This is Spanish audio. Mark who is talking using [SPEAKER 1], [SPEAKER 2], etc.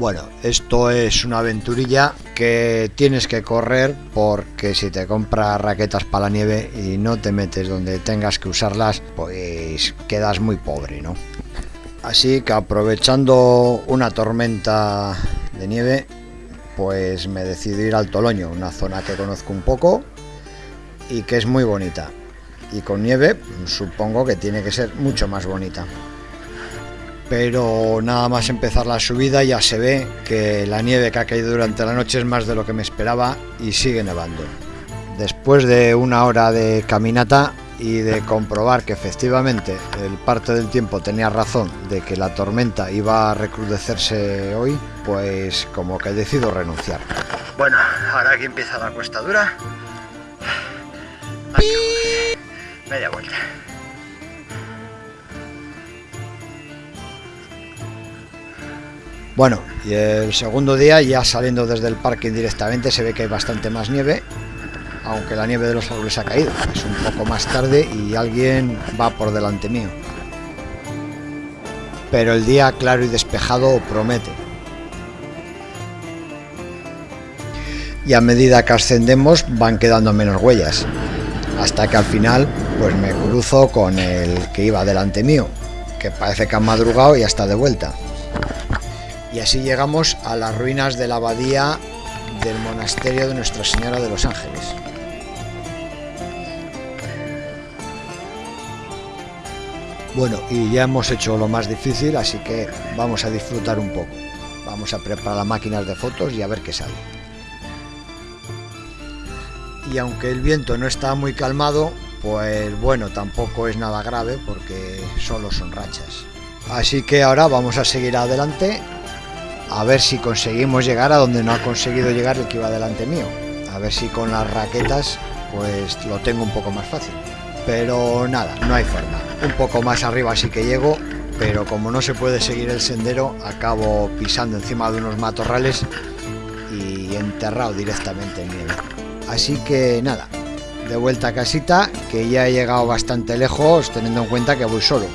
[SPEAKER 1] Bueno, esto es una aventurilla que tienes que correr porque si te compras raquetas para la nieve y no te metes donde tengas que usarlas, pues quedas muy pobre, ¿no? Así que aprovechando una tormenta de nieve, pues me decidí ir al Toloño, una zona que conozco un poco y que es muy bonita. Y con nieve supongo que tiene que ser mucho más bonita pero nada más empezar la subida ya se ve que la nieve que ha caído durante la noche es más de lo que me esperaba y sigue nevando. Después de una hora de caminata y de comprobar que efectivamente el parte del tiempo tenía razón de que la tormenta iba a recrudecerse hoy, pues como que he decidido renunciar. Bueno, ahora aquí empieza la cuesta dura. Media vuelta. Bueno, y el segundo día ya saliendo desde el parque directamente se ve que hay bastante más nieve, aunque la nieve de los árboles ha caído. Es un poco más tarde y alguien va por delante mío. Pero el día claro y despejado promete. Y a medida que ascendemos van quedando menos huellas. Hasta que al final pues me cruzo con el que iba delante mío, que parece que ha madrugado y ya está de vuelta y así llegamos a las ruinas de la abadía del monasterio de Nuestra Señora de los Ángeles. Bueno, y ya hemos hecho lo más difícil, así que vamos a disfrutar un poco. Vamos a preparar las máquinas de fotos y a ver qué sale. Y aunque el viento no está muy calmado, pues bueno, tampoco es nada grave porque solo son rachas. Así que ahora vamos a seguir adelante a ver si conseguimos llegar a donde no ha conseguido llegar el que iba delante mío. A ver si con las raquetas pues lo tengo un poco más fácil. Pero nada, no hay forma. Un poco más arriba sí que llego, pero como no se puede seguir el sendero, acabo pisando encima de unos matorrales y enterrado directamente en nieve. Así que nada, de vuelta a casita, que ya he llegado bastante lejos teniendo en cuenta que voy solo.